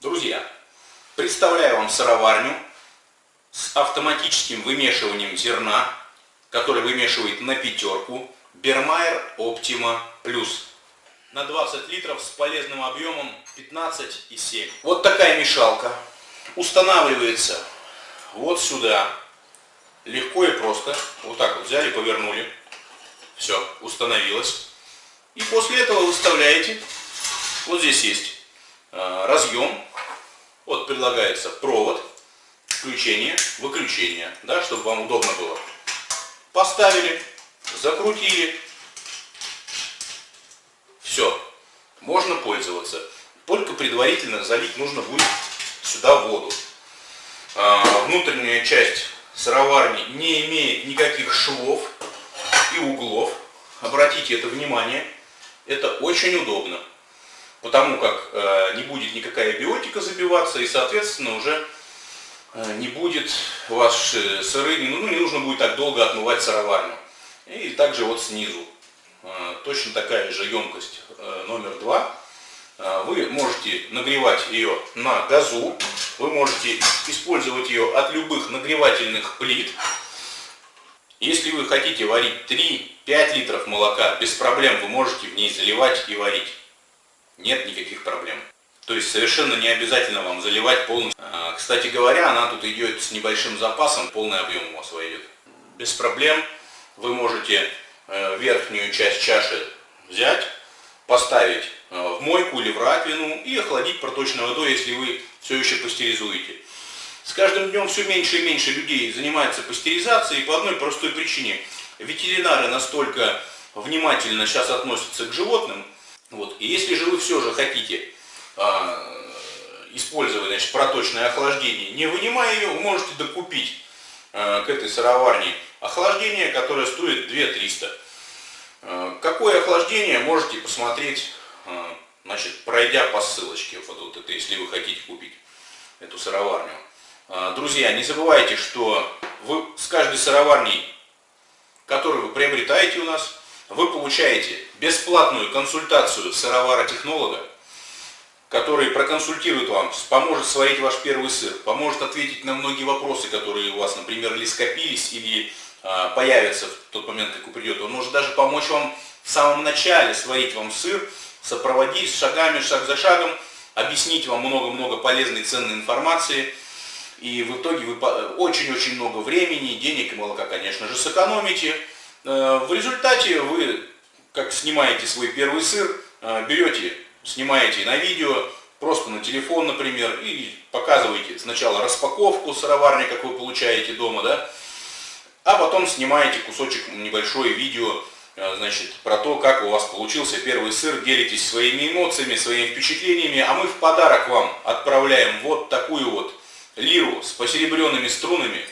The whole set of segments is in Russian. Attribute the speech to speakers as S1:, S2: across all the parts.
S1: Друзья, представляю вам сыроварню с автоматическим вымешиванием зерна, который вымешивает на пятерку Бермайер Optima Plus на 20 литров с полезным объемом 15,7. Вот такая мешалка устанавливается вот сюда. Легко и просто. Вот так вот взяли, повернули. Все, установилось. И после этого выставляете. Вот здесь есть э, разъем вот предлагается провод, включение, выключение, да, чтобы вам удобно было. Поставили, закрутили, все, можно пользоваться. Только предварительно залить нужно будет сюда воду. А, внутренняя часть сыроварни не имеет никаких швов и углов. Обратите это внимание, это очень удобно потому как э, не будет никакая биотика забиваться, и, соответственно, уже э, не будет ваши сыры, ну, не нужно будет так долго отмывать сыроварню. И также вот снизу, э, точно такая же емкость номер два. Вы можете нагревать ее на газу, вы можете использовать ее от любых нагревательных плит. Если вы хотите варить 3-5 литров молока, без проблем вы можете в ней заливать и варить нет никаких проблем. То есть совершенно не обязательно вам заливать полностью. А, кстати говоря, она тут идет с небольшим запасом, полный объем у вас войдет. Без проблем вы можете э, верхнюю часть чаши взять, поставить э, в мойку или в раковину и охладить проточной водой, если вы все еще пастеризуете. С каждым днем все меньше и меньше людей занимается пастеризацией по одной простой причине. Ветеринары настолько внимательно сейчас относятся к животным, вот. И если же вы все же хотите а, использовать значит, проточное охлаждение, не вынимая ее, вы можете докупить а, к этой сыроварне охлаждение, которое стоит 2300. А, какое охлаждение, можете посмотреть, а, значит, пройдя по ссылочке, вот, вот это, если вы хотите купить эту сыроварню. А, друзья, не забывайте, что вы с каждой сыроварней, которую вы приобретаете у нас, вы получаете бесплатную консультацию сыровара-технолога, который проконсультирует вам, поможет сварить ваш первый сыр, поможет ответить на многие вопросы, которые у вас, например, или скопились, или а, появятся в тот момент, как вы придете. Он может даже помочь вам в самом начале сварить вам сыр, сопроводить шагами, шаг за шагом, объяснить вам много-много полезной ценной информации. И в итоге вы очень-очень много времени, денег и молока, конечно же, сэкономите. Э, в результате вы, как снимаете свой первый сыр, э, берете, снимаете на видео, просто на телефон, например, и показываете сначала распаковку сыроварни, как вы получаете дома, да, а потом снимаете кусочек небольшое видео, э, значит, про то, как у вас получился первый сыр, делитесь своими эмоциями, своими впечатлениями, а мы в подарок вам отправляем вот такую вот лиру с посеребренными струнами,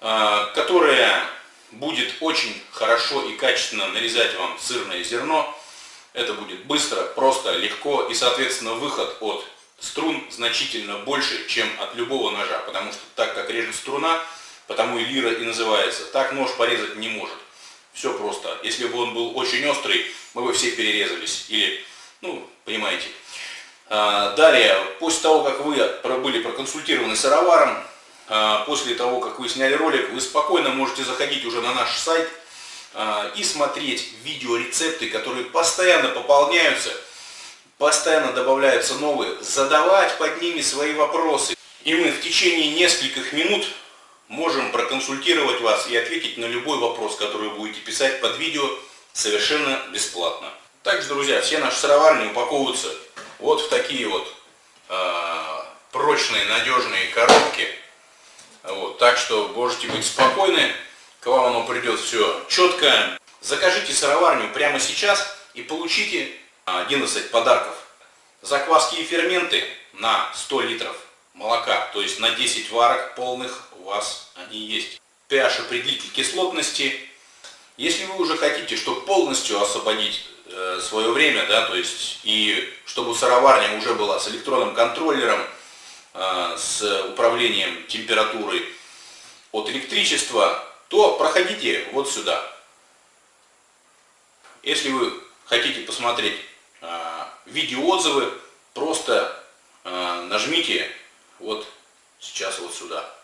S1: которая будет очень хорошо и качественно нарезать вам сырное зерно. Это будет быстро, просто, легко и, соответственно, выход от струн значительно больше, чем от любого ножа, потому что так как режет струна, потому и лира и называется, так нож порезать не может. Все просто. Если бы он был очень острый, мы бы все перерезались. Или, ну, понимаете. А, далее, после того, как вы были проконсультированы сыроваром, а, после того, как вы сняли ролик, вы спокойно можете заходить уже на наш сайт а, и смотреть видеорецепты, которые постоянно пополняются, постоянно добавляются новые, задавать под ними свои вопросы. И мы в течение нескольких минут можем проконсультировать вас и ответить на любой вопрос, который вы будете писать под видео совершенно бесплатно. Также, друзья, все наши сыроварни упаковываются вот в такие вот э, прочные, надежные коробки. Вот, так что можете быть спокойны, к вам оно придет все четко. Закажите сыроварню прямо сейчас и получите 11 подарков. Закваски и ферменты на 100 литров молока, то есть на 10 варок полных у вас они есть. pH определитель кислотности. Если вы уже хотите, чтобы полностью освободить э, свое время, да, то есть и чтобы сыроварня уже была с электронным контроллером, с управлением температурой от электричества, то проходите вот сюда. Если вы хотите посмотреть э, видео, видеоотзывы, просто э, нажмите вот сейчас вот сюда.